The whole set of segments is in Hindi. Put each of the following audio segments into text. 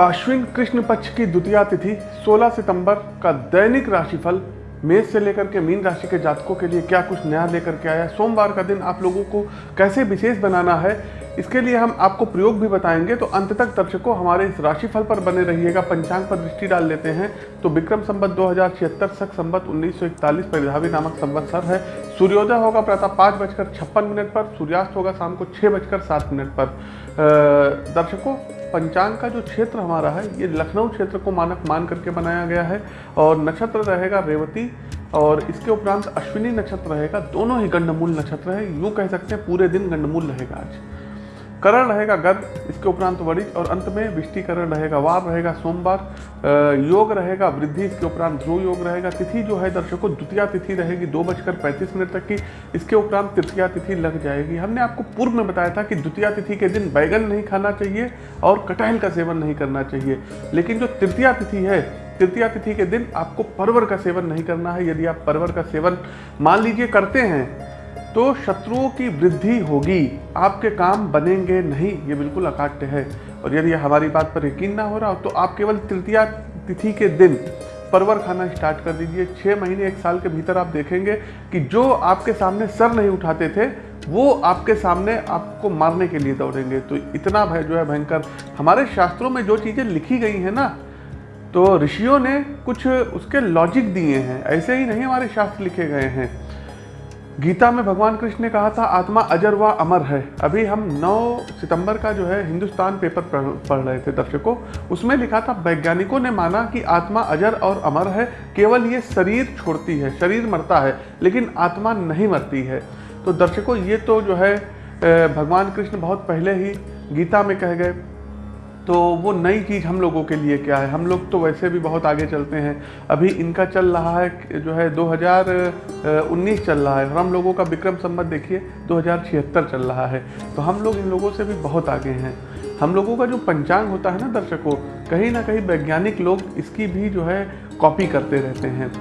अश्विन कृष्ण पक्ष की द्वितीय तिथि 16 सितंबर का दैनिक राशिफल, मेष से लेकर के मीन राशि के जातकों के लिए क्या कुछ नया लेकर के आया सोमवार का दिन आप लोगों को कैसे विशेष बनाना है? इसके लिए हम आपको प्रयोग भी बताएँगे तो अंत तक दर्शकों हमारे इस राशिफल पर बने रहिएगा। पंचांग पर दृष्टि डाल लेते हैं। तो विक्रम संबत दो हज़ार छिहत्तर, सख संबत उन्नीस सौ इकतालीस परिधावी नामक संवत्सर है। सूर्योदय होगा प्रातः पाँच बजकर छप्पन मिनट पर, सूर्यास्त होगा शाम को छः बजकर सात मिनट पर। दर्शकों पंचांग का जो क्षेत्र हमारा है, ये लखनऊ क्षेत्र को मानक मान करके बनाया गया है और नक्षत्र रहेगा रेवती और इसके उपरांत अश्विनी नक्षत्र रहेगा, दोनों ही गंडमूल नक्षत्र है। यूँ कह सकते हैं पूरे दिन गंडमूल रहेगा आज। करण रहेगा गद, इसके उपरांत वरिज और अंत में विष्टिकरण रहेगा वार रहेगा सोमवार योग रहेगा, वृद्धि, इसके उपरांत ध्रुव योग रहेगा, तिथि जो है दर्शकों, द्वितीय तिथि रहेगी, दो बजकर पैंतीस मिनट तक की, इसके उपरांत तृतीया तिथि लग जाएगी। हमने आपको पूर्व में बताया था कि द्वितीय तिथि के दिन बैगन नहीं खाना चाहिए और कटहल का सेवन नहीं करना चाहिए। लेकिन जो तृतीया तिथि है, तृतीया तिथि के दिन आपको परवर का सेवन नहीं करना है। यदि आप परवर का सेवन, मान लीजिए, करते हैं तो शत्रुओं की वृद्धि होगी। आपके काम बनेंगे नहीं, ये बिल्कुल अकाट्य है। और यदि हमारी बात पर यकीन ना हो रहा हो तो आप केवल तृतीया तिथि के दिन परवर खाना स्टार्ट कर दीजिए। छः महीने, एक साल के भीतर आप देखेंगे कि जो आपके सामने सर नहीं उठाते थे, वो आपके सामने आपको मारने के लिए दौड़ेंगे। तो इतना भय जो है भयंकर। हमारे शास्त्रों में जो चीज़ें लिखी गई हैं ना तो ऋषियों ने कुछ उसके लॉजिक दिए हैं। ऐसे ही नहीं हमारे शास्त्र लिखे गए हैं। गीता में भगवान कृष्ण ने कहा था, आत्मा अजर व अमर है। अभी हम 9 सितंबर का जो है हिंदुस्तान पेपर पढ़ रहे थे दर्शकों। उसमें लिखा था, वैज्ञानिकों ने माना कि आत्मा अजर और अमर है, केवल ये शरीर छोड़ती है, शरीर मरता है, लेकिन आत्मा नहीं मरती है। तो दर्शकों, ये तो जो है भगवान कृष्ण बहुत पहले ही गीता में कह गए। तो वो नई चीज़ हम लोगों के लिए क्या है? हम लोग तो वैसे भी बहुत आगे चलते हैं। अभी इनका चल रहा है जो है 2019 चल रहा है और हम लोगों का विक्रम संबत देखिए, दो हज़ार छिहत्तर चल रहा है। तो हम लोग इन लोगों से भी बहुत आगे हैं। हम लोगों का जो पंचांग होता है ना दर्शकों, कहीं ना कहीं वैज्ञानिक लोग इसकी भी जो है कॉपी करते रहते हैं।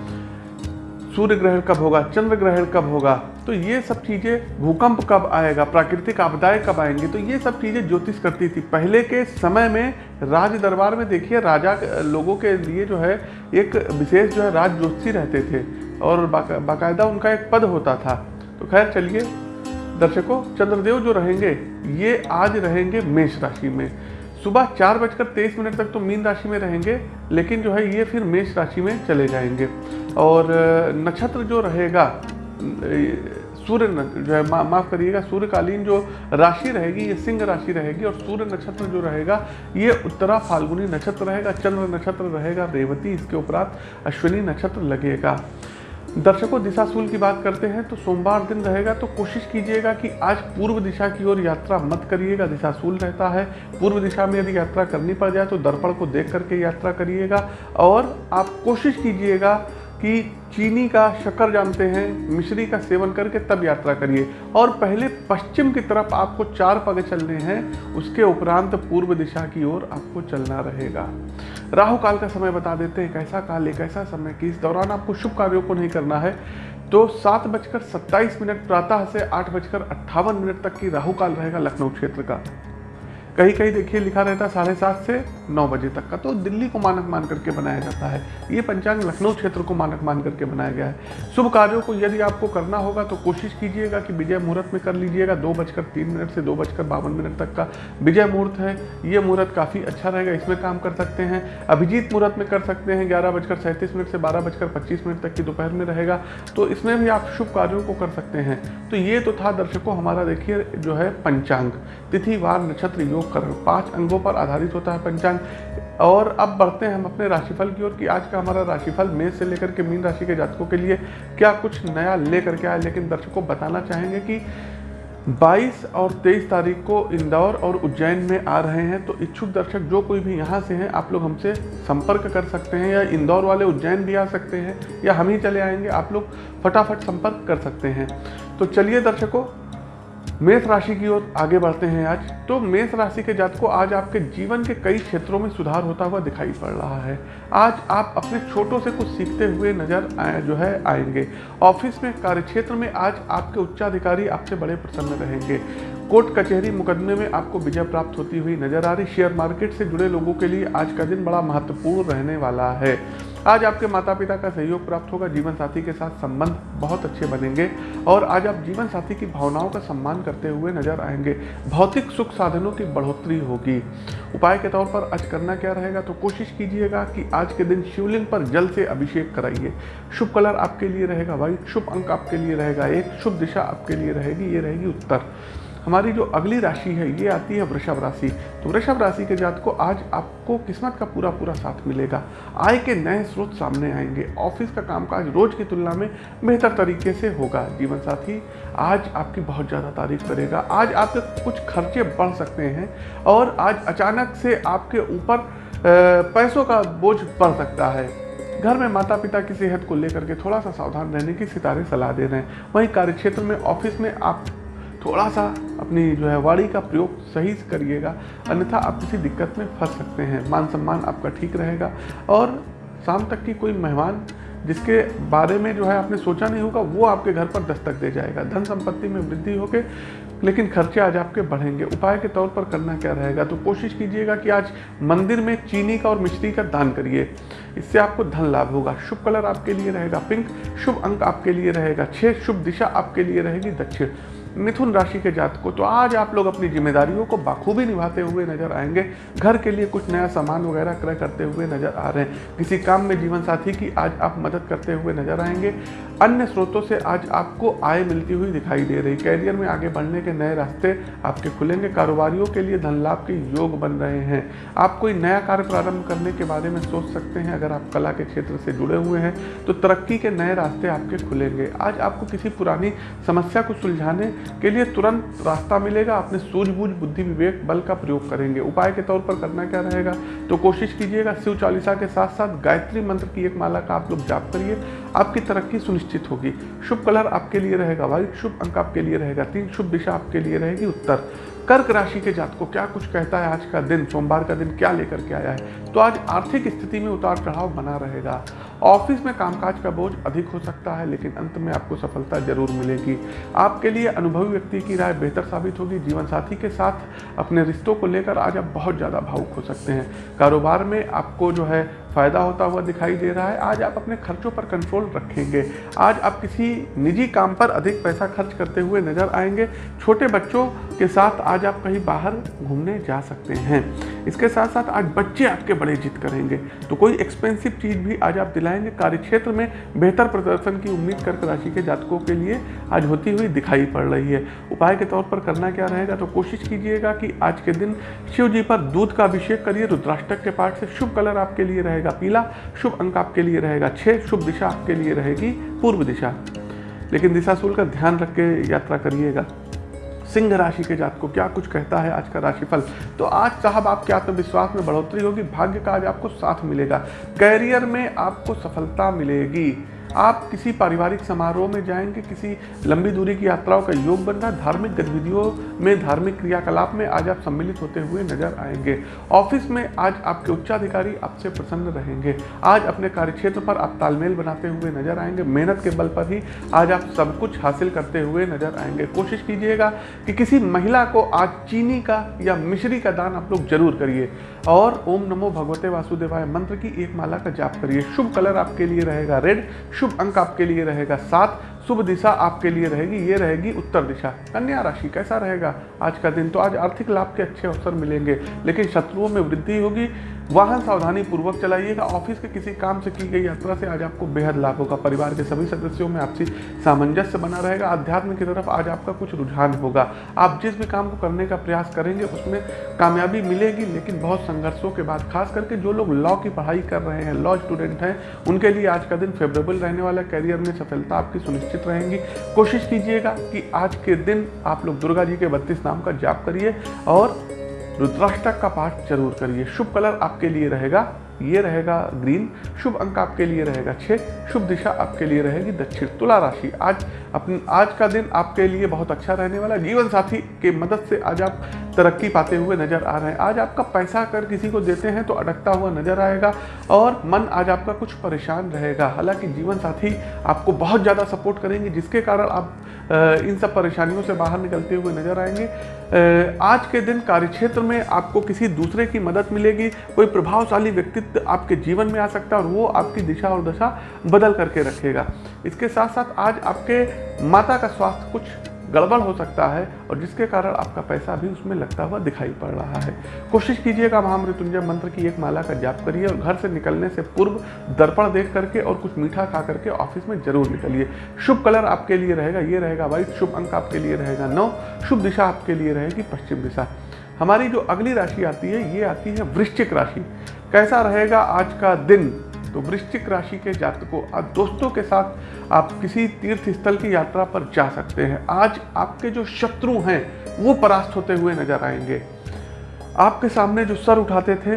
सूर्य ग्रहण कब होगा? चंद्र ग्रहण कब होगा? तो ये सब चीज़ें भूकंप कब आएगा, प्राकृतिक आपदाएँ कब आएँगी? तो ये सब चीज़ें ज्योतिष करती थी। पहले के समय में राज दरबार में देखिए, राजा लोगों के लिए जो है, एक विशेष जो है राज ज्योतिषी रहते थे और बाकायदा उनका एक पद होता था। तो खैर चलिए, दर्शकों, चंद्रदेव जो रहेंगे, ये आज रहेंगे मेष राशि में। सुबह चार बजकर तेईस मिनट तक तो मीन राशि में रहेंगे, लेकिन जो है ये फिर मेष राशि में चले जाएँगे। और, नक्षत्र जो रहेगा सूर्य जो है मा, माफ़ करिएगा सूर्यकालीन जो राशि रहेगी ये सिंह राशि रहेगी और सूर्य नक्षत्र जो रहेगा ये उत्तरा फाल्गुनी नक्षत्र रहेगा चंद्र नक्षत्र रहेगा रेवती इसके उपरांत अश्विनी नक्षत्र लगेगा। दर्शकों दिशा दिशाशूल की बात करते हैं तो सोमवार दिन रहेगा तो कोशिश कीजिएगा कि आज पूर्व दिशा की ओर यात्रा मत करिएगा दिशाशूल रहता है। पूर्व दिशा में यदि यात्रा करनी पड़ जाए तो दर्पण को देख करके यात्रा करिएगा और आप कोशिश कीजिएगा कि चीनी का शक्कर जानते हैं, मिश्री का सेवन करके तब यात्रा करिए। और पहले पश्चिम की तरफ़ आपको चार पग चलने हैं, उसके उपरांत पूर्व दिशा की ओर आपको चलना रहेगा। राहु काल का समय बता देते हैं, कैसा काल है कैसा समय, कि इस दौरान आपको शुभ कार्यों को नहीं करना है। तो सात बजकर सत्ताईस मिनट, प्रातः से आठ बजकर अट्ठावन मिनट तक की राहु काल रहेगा लखनऊ क्षेत्र का। कहीं कहीं देखिए लिखा रहता है साढ़े सात से नौ बजे तक का तो दिल्ली को मानक मान करके बनाया जाता है। ये पंचांग लखनऊ क्षेत्र को मानक मान करके बनाया गया है। शुभ कार्यों को यदि आपको करना होगा तो कोशिश कीजिएगा कि विजय मुहूर्त में कर लीजिएगा, दो बजकर तीन मिनट से दो बजकर बावन मिनट तक का विजय मुहूर्त है। ये मुहूर्त काफ़ी अच्छा रहेगा, इसमें काम कर सकते हैं। अभिजीत मुहूर्त में कर सकते हैं, ग्यारह बजकर सैंतीस मिनट से बारह बजकर पच्चीस मिनट तक की दोपहर में रहेगा। तो इसमें भी आप शुभ कार्यों को कर सकते हैं। तो ये तो था दर्शकों, हमारा देखिए जो है पंचांग, तिथि, वार, नक्षत्र, योग करण पाँच अंगों पर आधारित होता है पंचांग। और अब बढ़ते हैं हम अपने राशिफल की ओर कि आज का हमारा राशिफल मेष से लेकर के मीन राशि के जातकों के लिए क्या कुछ नया लेकर के आया लेकिन दर्शकों बताना चाहेंगे कि 22 और 23 तारीख को इंदौर और उज्जैन में आ रहे हैं तो इच्छुक दर्शक जो कोई भी यहाँ से हैं, आप लोग हमसे संपर्क कर सकते हैं या इंदौर वाले उज्जैन भी आ सकते हैं या हम ही चले आएँगे, आप लोग फटाफट संपर्क कर सकते हैं। तो चलिए दर्शकों मेष राशि की ओर आगे बढ़ते हैं आज। तो मेष राशि के जात को आज आपके जीवन के कई क्षेत्रों में सुधार होता हुआ दिखाई पड़ रहा है। आज आप अपने छोटों से कुछ सीखते हुए नज़र आए जो है, आएँगे। ऑफ़िस में, कार्यक्षेत्र में आज आपके उच्चाधिकारी आपसे बड़े प्रसन्न रहेंगे। कोर्ट कचहरी मुकदमे में आपको विजय प्राप्त होती हुई नज़र आ रही। शेयर मार्केट से जुड़े लोगों के लिए आज का दिन बड़ा महत्वपूर्ण रहने वाला है। आज आपके माता पिता का सहयोग प्राप्त होगा, जीवन साथी के साथ संबंध बहुत अच्छे बनेंगे और आज आप जीवन साथी की भावनाओं का सम्मान करते हुए नज़र आएँगे। भौतिक सुख साधनों की बढ़ोतरी होगी। उपाय के तौर पर आज करना क्या रहेगा तो कोशिश कीजिएगा कि आज के दिन शिवलिंग पर जल से अभिषेक कराइए। शुभ कलर आपके लिए रहेगा वाइट शुभ अंक आपके लिए रहेगा एक, शुभ दिशा आपके लिए रहेगी, ये रहेगी उत्तर। हमारी जो अगली राशि है, ये आती है वृषभ राशि। तो वृषभ राशि के जात को आज आपको किस्मत का पूरा पूरा साथ मिलेगा। आय के नए स्रोत सामने आएँगे। ऑफ़िस का कामकाज रोज की तुलना में बेहतर तरीके से होगा। जीवन साथी आज आपकी बहुत ज़्यादा तारीफ़ करेगा। आज आपके कुछ खर्चे बढ़ सकते हैं और आज अचानक से आपके ऊपर पैसों का बोझ बढ़ सकता है। घर में माता पिता की सेहत को लेकर के थोड़ा सा सावधान रहने की सितारे सलाह दे रहे हैं। वहीं कार्यक्षेत्र में, ऑफ़िस में आप थोड़ा सा अपनी जो है वाणी का प्रयोग सही से करिएगा, अन्यथा आप किसी दिक्कत में फंस सकते हैं। मान सम्मान आपका ठीक रहेगा। और शाम तक की कोई मेहमान जिसके बारे में जो है आपने सोचा नहीं होगा, वो आपके घर पर दस्तक दे जाएगा। धन संपत्ति में वृद्धि होके, लेकिन खर्चे आज आपके बढ़ेंगे। उपाय के तौर पर करना क्या रहेगा? तो कोशिश कीजिएगा कि आज मंदिर में चीनी का और मिश्री का दान करिए। इससे आपको धन लाभ होगा। शुभ कलर आपके लिए रहेगा। पिंक शुभ अंक आपके लिए रहेगा। छः शुभ दिशा आपके लिए रहेगी दक्षिण। मिथुन राशि के जात को तो आज आप लोग अपनी जिम्मेदारियों को बाखूबी निभाते हुए नज़र आएँगे। घर के लिए कुछ नया सामान वगैरह क्रय करते हुए नज़र आ रहे हैं। किसी काम में जीवन साथी की आज आप मदद करते हुए नज़र आएँगे। अन्य स्रोतों से आज आपको आय मिलती हुई दिखाई दे रही कैरियर में आगे बढ़ने के नए रास्ते आपके खुलेंगे। कारोबारियों के लिए धन लाभ के योग बन रहे हैं। आप कोई नया कार्य प्रारंभ करने के बारे में सोच सकते हैं। अगर आप कला के क्षेत्र से जुड़े हुए हैं तो तरक्की के नए रास्ते आपके खुलेंगे। आज आपको किसी पुरानी समस्या को सुलझाने के लिए तुरंत रास्ता मिलेगा। अपने सूझबूझ, बुद्धि, विवेक, बल का प्रयोग करेंगे। उपाय के तौर पर करना क्या रहेगा? तो कोशिश कीजिएगा शिव चालीसा के साथ साथ गायत्री मंत्र की एक माला का आप लोग जाप करिए। आपकी तरक्की सुनिश्चित होगी। शुभ कलर आपके लिए रहेगा व्हाइट शुभ अंक आपके लिए रहेगा तीन, शुभ दिशा आपके लिए रहेगी उत्तर। कर्क राशि के जात को क्या कुछ कहता है आज का दिन? सोमवार का दिन क्या लेकर के आया है? तो आज आर्थिक स्थिति में उतार चढ़ाव बना रहेगा। ऑफ़िस में कामकाज का बोझ अधिक हो सकता है, लेकिन अंत में आपको सफलता ज़रूर मिलेगी। आपके लिए अनुभवी व्यक्ति की राय बेहतर साबित होगी। जीवन साथी के साथ अपने रिश्तों को लेकर आज आप बहुत ज़्यादा भावुक हो सकते हैं। कारोबार में आपको जो है फ़ायदा होता हुआ दिखाई दे रहा है। आज आप अपने खर्चों पर कंट्रोल रखेंगे। आज आप किसी निजी काम पर अधिक पैसा खर्च करते हुए नज़र आएँगे। छोटे बच्चों के साथ आज आप कहीं बाहर घूमने जा सकते हैं। इसके साथ साथ आज बच्चे आपके बड़े जिद करेंगे। तो कोई एक्सपेंसिव चीज़ भी आज आप दिलाएँगे कार्यक्षेत्र में बेहतर प्रदर्शन की उम्मीद कर्क राशि के जातकों के लिए आज होती हुई दिखाई पड़ रही है। उपाय के तौर पर करना क्या रहेगा? तो कोशिश कीजिएगा कि आज के दिन शिव जी पर दूध का अभिषेक करिए। रुद्राष्टक के पाठ से शुभ कलर आपके लिए रहेगा। पीला शुभ अंक आपके लिए रहेगा। छः शुभ दिशा आपके लिए रहेगी पूर्व दिशा। लेकिन दिशाशूल का ध्यान रख के यात्रा करिएगा। सिंह राशि के जात को क्या कुछ कहता है आज का राशिफल? तो आज साहब आपके आत्मविश्वास में बढ़ोतरी होगी, भाग्य का आज आपको साथ मिलेगा। कैरियर में आपको सफलता मिलेगी। आप किसी पारिवारिक समारोह में जाएँगे, किसी लंबी दूरी की यात्राओं का योग बन रहा धार्मिक गतिविधियों में, धार्मिक क्रियाकलाप में आज आप सम्मिलित होते हुए नज़र आएँगे। ऑफ़िस में आज आपके उच्चाधिकारी आपसे प्रसन्न रहेंगे। आज अपने कार्यक्षेत्र पर आप तालमेल बनाते हुए नज़र आएँगे। मेहनत के बल पर ही आज आप सब कुछ हासिल करते हुए नज़र आएँगे। कोशिश कीजिएगा कि किसी महिला को आज चीनी का या मिश्री का दान आप लोग ज़रूर करिए। और ओम नमो भगवते वासुदेवाय मंत्र की एक माला का जाप करिए। शुभ कलर आपके लिए रहेगा। रेड शुभ अंक आपके लिए रहेगा सात। शुभ दिशा आपके लिए रहेगी, ये रहेगी उत्तर दिशा। कन्या राशि कैसा रहेगा? आज का दिन तो आज आर्थिक लाभ के अच्छे अवसर मिलेंगे, लेकिन शत्रुओं में वृद्धि होगी। वाहन सावधानी पूर्वक चलाइएगा। ऑफ़िस के किसी काम से की गई यात्रा से आज आपको बेहद लाभ होगा। परिवार के सभी सदस्यों में आपसी सामंजस्य बना रहेगा। अध्यात्म की तरफ़ आज आपका कुछ रुझान होगा। आप जिस भी काम को करने का प्रयास करेंगे, उसमें कामयाबी मिलेगी, लेकिन बहुत संघर्षों के बाद, खास करके जो लोग लॉ की पढ़ाई कर रहे हैं, लॉ स्टूडेंट हैं, उनके लिए आज का दिन फेवरेबल रहने वाला कैरियर में सफलता आपकी सुनिश्चित रहेंगी। कोशिश कीजिएगा कि आज के दिन आप लोग दुर्गा जी के बत्तीस नाम का जाप करिए और रुद्राष्टक का पाठ ज़रूर करिए। शुभ कलर आपके लिए रहेगा। ये रहेगा ग्रीन। शुभ अंक आपके लिए रहेगा छः शुभ दिशा आपके लिए रहेगी दक्षिण तुला राशि। आज अपने आज का दिन आपके लिए बहुत अच्छा रहने वाला जीवन साथी के मदद से आज आप तरक्की पाते हुए नज़र आ रहे हैं। आज आपका पैसा अगर किसी को देते हैं तो अटकता हुआ नज़र आएगा और मन आज आपका कुछ परेशान रहेगा। हालाँकि जीवन साथी आपको बहुत ज़्यादा सपोर्ट करेंगे, जिसके कारण आप इन सब परेशानियों से बाहर निकलते हुए नज़र आएँगे। आज के दिन कार्यक्षेत्र में आपको किसी दूसरे की मदद मिलेगी, कोई प्रभावशाली व्यक्तित्व आपके जीवन में आ सकता है और वो आपकी दिशा और दशा बदल करके रखेगा। इसके साथ साथ आज आपके माता का स्वास्थ्य कुछ गड़बड़ हो सकता है और जिसके कारण आपका पैसा भी उसमें लगता हुआ दिखाई पड़ रहा है। कोशिश कीजिएगा महामृत्युंजय मंत्र की एक माला का जाप करिए और घर से निकलने से पूर्व दर्पण देख करके और कुछ मीठा खा करके ऑफ़िस में ज़रूर निकलिए। शुभ कलर आपके लिए रहेगा, ये रहेगा व्हाइट शुभ अंक आपके लिए रहेगा नौ, शुभ दिशा आपके लिए रहेगी पश्चिम दिशा। हमारी जो अगली राशि आती है, ये आती है वृश्चिक राशि। कैसा रहेगा आज का दिन? तो वृश्चिक राशि के जातकों, आज दोस्तों के साथ आप किसी तीर्थ स्थल की यात्रा पर जा सकते हैं। आज आपके जो शत्रु हैं, वो परास्त होते हुए नज़र आएँगे। आपके सामने जो सर उठाते थे,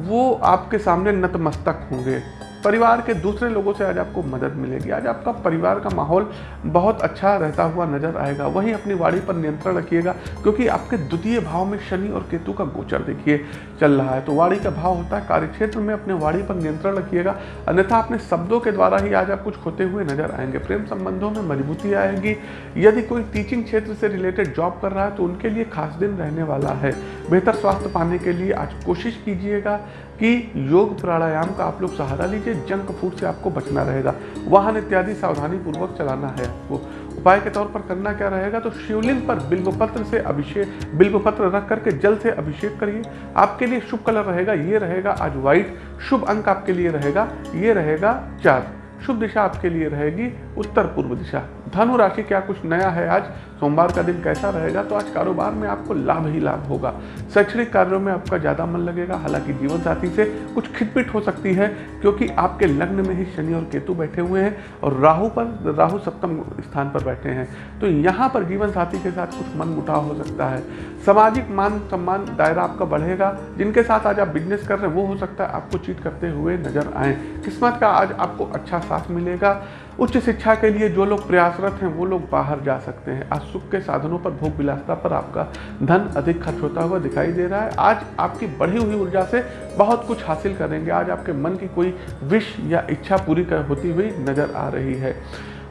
वो आपके सामने नतमस्तक होंगे। परिवार के दूसरे लोगों से आज आपको मदद मिलेगी। आज आपका परिवार का माहौल बहुत अच्छा रहता हुआ नज़र आएगा। वहीं अपनी वाड़ी पर नियंत्रण रखिएगा, क्योंकि आपके द्वितीय भाव में शनि और केतु का गोचर देखिए, चल रहा है। तो वाड़ी का भाव होता है कार्यक्षेत्र में, अपने वाड़ी पर नियंत्रण रखिएगा। अन्यथा अपने शब्दों के द्वारा ही आज आप कुछ खोते हुए नज़र आएँगे। प्रेम संबंधों में मजबूती आएगी। यदि कोई टीचिंग क्षेत्र से रिलेटेड जॉब कर रहा है तो उनके लिए खास दिन रहने वाला है। बेहतर स्वास्थ्य पाने के लिए आज कोशिश कीजिएगा। कि योग प्राणायाम का आप लोग सहारा लीजिए जंक फ़ूड से आपको बचना रहेगा। वाहन इत्यादि सावधानी पूर्वक चलाना है आपको। उपाय के तौर पर करना क्या रहेगा तो शिवलिंग पर बिल्वपत्र से अभिषेक, बिल्वपत्र रख करके जल से अभिषेक करिए। आपके लिए शुभ कलर रहेगा, ये रहेगा आज व्हाइट शुभ अंक आपके लिए रहेगा, ये रहेगा चार। शुभ दिशा आपके लिए रहेगी उत्तर पूर्व दिशा। धनु राशि क्या कुछ नया है? आज सोमवार का दिन कैसा रहेगा? तो आज कारोबार में आपको लाभ ही लाभ होगा। शैक्षणिक कार्यों में आपका ज़्यादा मन लगेगा, हालाँकि जीवन साथी से कुछ खिटपिट हो सकती है, क्योंकि आपके लग्न में ही शनि और केतु बैठे हुए हैं और राहु पर, राहु सप्तम स्थान पर बैठे हैं। तो यहाँ पर जीवन साथी के साथ कुछ मन मुटाव हो सकता है। सामाजिक मान सम्मान दायरा आपका बढ़ेगा। जिनके साथ आज आप बिज़नेस कर रहे हैं, वो हो सकता है आपको चीट करते हुए नज़र आए। किस्मत का आज आपको अच्छा साथ मिलेगा। उच्च शिक्षा के लिए जो लोग प्रयासरत हैं, वो लोग बाहर जा सकते हैं। आज सुख के साधनों पर, भोग विलासता पर आपका धन अधिक खर्च होता हुआ दिखाई दे रहा है। आज आपकी बढ़ी हुई ऊर्जा से बहुत कुछ हासिल करेंगे। आज आपके मन की कोई विश या इच्छा पूरी होती हुई नज़र आ रही है।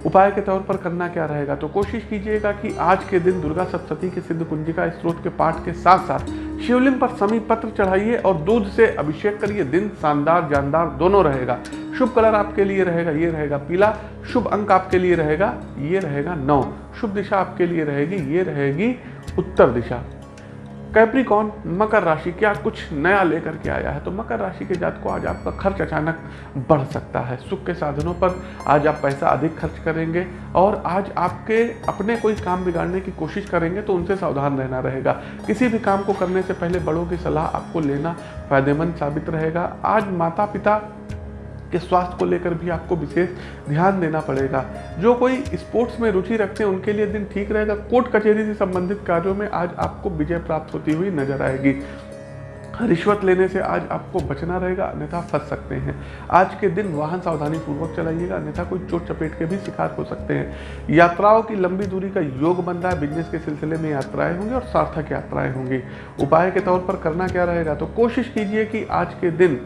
उपाय के तौर पर करना क्या रहेगा? तो कोशिश कीजिएगा कि आज के दिन दुर्गा सप्तती के सिद्ध कुंजिका स्त्रोत के पाठ के साथ साथ शिवलिंग पर समी पत्र चढ़ाइए और दूध से अभिषेक करिए। दिन शानदार, जानदार दोनों रहेगा। शुभ कलर आपके लिए रहेगा, ये रहेगा पीला। शुभ अंक आपके लिए रहेगा, ये रहेगा नौ। शुभ दिशा आपके लिए रहेगी, ये रहेगी उत्तर दिशा। कैप्रिकॉन मकर राशि, क्या कुछ नया लेकर के आया है? तो मकर राशि के जात को आज आपका खर्च अचानक बढ़ सकता है। सुख के साधनों पर आज आप पैसा अधिक खर्च करेंगे और आज आपके अपने कोई काम बिगाड़ने की कोशिश करेंगे तो उनसे सावधान रहना रहेगा। किसी भी काम को करने से पहले बड़ों की सलाह आपको लेना फ़ायदेमंद साबित रहेगा। आज माता पिता के स्वास्थ्य को लेकर भी आपको विशेष ध्यान देना पड़ेगा। जो कोई स्पोर्ट्स में रुचि रखते हैं, उनके लिए दिन ठीक रहेगा। कोर्ट कचहरी से संबंधित कार्यों में आज आपको विजय प्राप्त होती हुई नज़र आएगी। रिश्वत लेने से आज आपको बचना रहेगा, अन्यथा फंस सकते हैं। आज के दिन वाहन सावधानी पूर्वक चलाइएगा, अन्यथा कोई चोट चपेट के भी शिकार हो सकते हैं। यात्राओं की लंबी दूरी का योग बन रहा है। बिज़नेस के सिलसिले में यात्राएँ होंगी और सार्थक यात्राएँ होंगी। उपाय के तौर पर करना क्या रहेगा? तो कोशिश कीजिए कि आज के दिन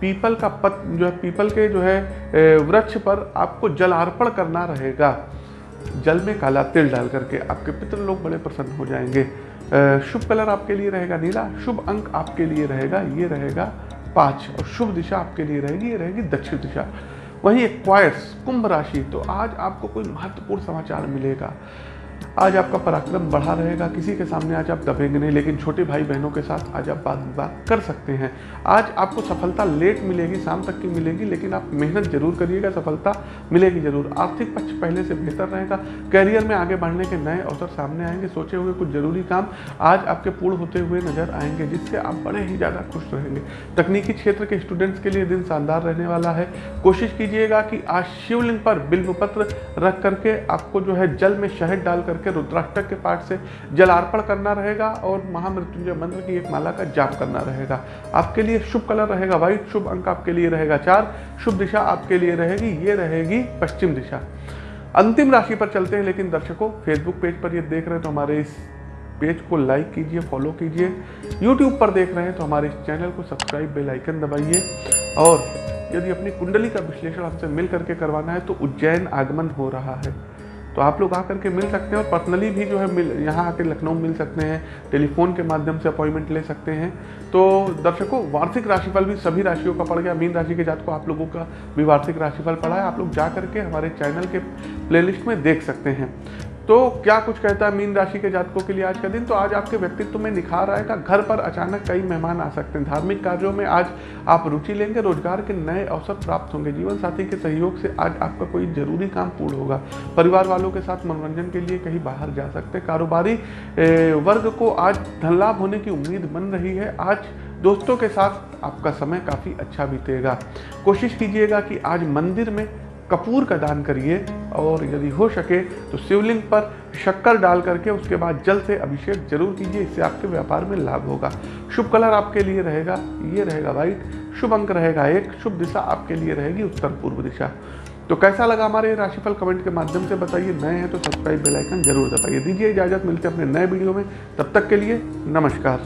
पीपल का पत, जो है, पीपल के जो है वृक्ष पर आपको जल अर्पण करना रहेगा। जल में काला तिल डाल करके आपके पितृ लोग बड़े प्रसन्न हो जाएँगे। शुभ कलर आपके लिए रहेगा नीला, शुभ अंक आपके लिए रहेगा, ये रहेगा पाँच, और शुभ दिशा आपके लिए रहेगी, ये रहेगी दक्षिण दिशा। वहीं एक्वायर्स कुंभ राशि तो आज आपको कोई महत्वपूर्ण समाचार मिलेगा। आज आपका पराक्रम बढ़ा रहेगा, किसी के सामने आज आप दबेंगे नहीं, लेकिन छोटे भाई बहनों के साथ आज आप बात विवाद कर सकते हैं। आज आपको सफलता लेट मिलेगी, शाम तक की मिलेगी, लेकिन आप मेहनत ज़रूर करिएगा, सफलता मिलेगी ज़रूर। आर्थिक पक्ष पहले से बेहतर रहेगा, कैरियर में आगे बढ़ने के नए अवसर सामने आएँगे, सोचे हुए कुछ ज़रूरी काम आज आपके पूर्ण होते हुए नज़र आएँगे, जिससे आप बड़े ही ज़्यादा खुश रहेंगे। तकनीकी क्षेत्र के स्टूडेंट्स के लिए दिन शानदार रहने वाला है। कोशिश कीजिएगा कि आज शिवलिंग पर बिल्व पत्र रख करके आपको जो है जल में शहद डाल करके करके रुद्राष्टक के पाठ से जलार्पण करना रहेगा और महामृत्युंजय मंत्र की एक माला का जाप करना रहेगा। आपके लिए शुभ कलर रहेगा, व्हाइट शुभ अंक आपके लिए रहेगा चार, शुभ दिशा आपके लिए रहेगी, ये रहेगी पश्चिम दिशा। अंतिम राशि पर चलते हैं, लेकिन दर्शकों फेसबुक पेज पर ये देख रहे हैं तो हमारे इस पेज को लाइक कीजिए फॉलो कीजिए। यूट्यूब पर देख रहे हैं तो हमारे इस चैनल को सब्सक्राइब बेल आइकन दबाइए। और यदि अपनी कुंडली का विश्लेषण हमसे मिल करके करवाना है तो उज्जैन आगमन हो रहा है। तो आप लोग आकर के मिल सकते हैं और पर्सनली भी जो है मिल, यहाँ आकर लखनऊ मिल सकते हैं, टेलीफोन के माध्यम से अपॉइंटमेंट ले सकते हैं। तो दर्शकों, वार्षिक राशिफल भी सभी राशियों का पड़ गया। मीन राशि के जात को आप लोगों का भी वार्षिक राशिफल पड़ा है। आप लोग जा करके हमारे चैनल के प्लेलिस्ट में देख सकते हैं। तो क्या कुछ कहता है मीन राशि के जातकों के लिए आज का दिन? तो आज आपके व्यक्तित्व में निखार आएगा। घर पर अचानक कई मेहमान आ सकते हैं। धार्मिक कार्यों में आज आप रुचि लेंगे। रोज़गार के नए अवसर प्राप्त होंगे। जीवन साथी के सहयोग से आज आपका कोई ज़रूरी काम पूर्ण होगा। परिवार वालों के साथ मनोरंजन के लिए कहीं बाहर जा सकते हैं। कारोबारी वर्ग को आज धन लाभ होने की उम्मीद बन रही है। आज दोस्तों के साथ आपका समय काफ़ी अच्छा बीतेगा। कोशिश कीजिएगा कि आज मंदिर में कपूर का दान करिए और यदि हो सके तो शिवलिंग पर शक्कर डाल करके उसके बाद जल से अभिषेक ज़रूर कीजिए, इससे आपके व्यापार में लाभ होगा। शुभ कलर आपके लिए रहेगा, ये रहेगा वाइट शुभ अंक रहेगा एक, शुभ दिशा आपके लिए रहेगी उत्तर पूर्व दिशा। तो कैसा लगा हमारे राशिफल कमेंट के माध्यम से बताइए, नए हैं तो सब्सक्राइब बेल आइकन ज़रूर दबाइए। दीजिए इजाज़त, मिलते हैं अपने नए वीडियो में, तब तक के लिए नमस्कार।